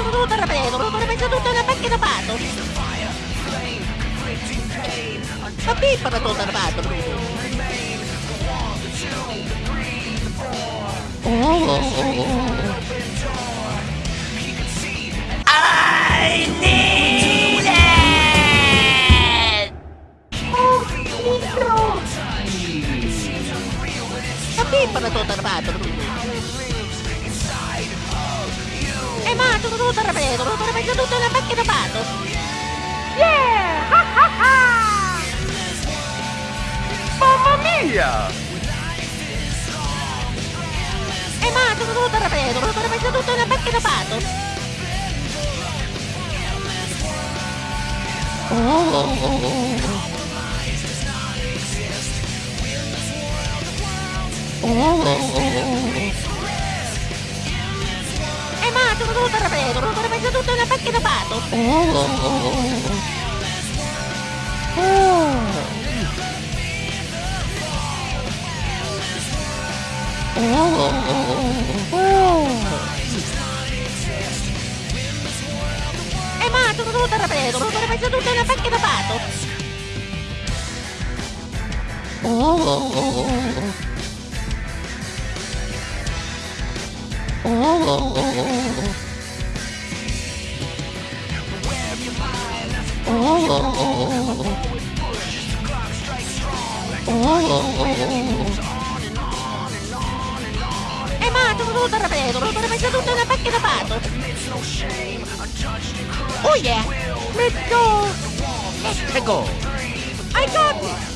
sono dovuto rapire, dovevo pensare tutto una macchina fatto! Ma pippa da tutto armato! Oh! dovevo tornare dovevo tornare tutto nella macchina vado. Yeah! Ha, ha, ha! Mamma mia! E ma dovevo tornare dovevo tornare tutto nella macchina vado. Oh, oh, oh. escapado. È matto, non te la prego, non vorrei mai tutto una pacca papato. Oh. Oh. Ma sono tutto rapido, ho messo tutto nella macchina pato. Oh yeah! Let's go! Let's go! I got it!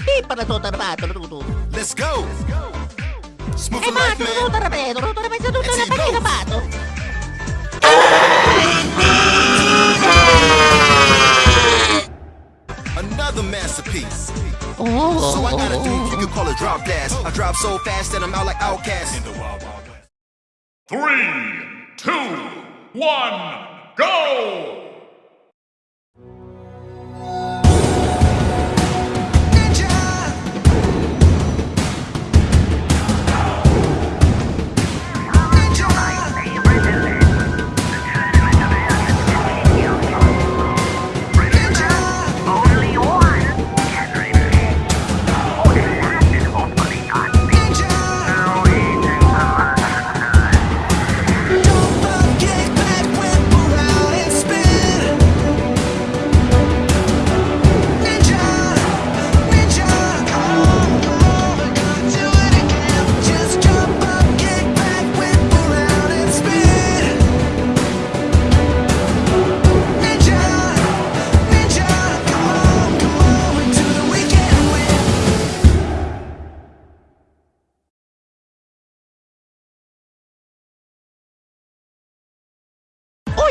Ma pippa da tutto armato, tutto. Let's go. Smooth Eh for life, man. tutto rapido, non ho messo tutto nella macchina. Another masterpiece. So I got a dude you could call a drop dash. I drop so fast that I'm out like outcast. Three, two, one, go!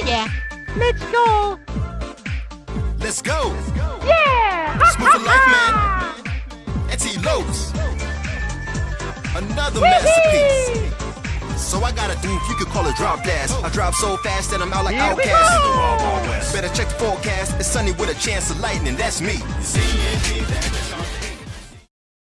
Yeah! Let's go! Let's go. Yeah! Smooth for life, man. Etty Lopes. Another masterpiece. So I got a dude you could call a drop dash. I drop so fast that I'm out like Here outcast. Better check the forecast. It's sunny with a chance of lightning. That's me.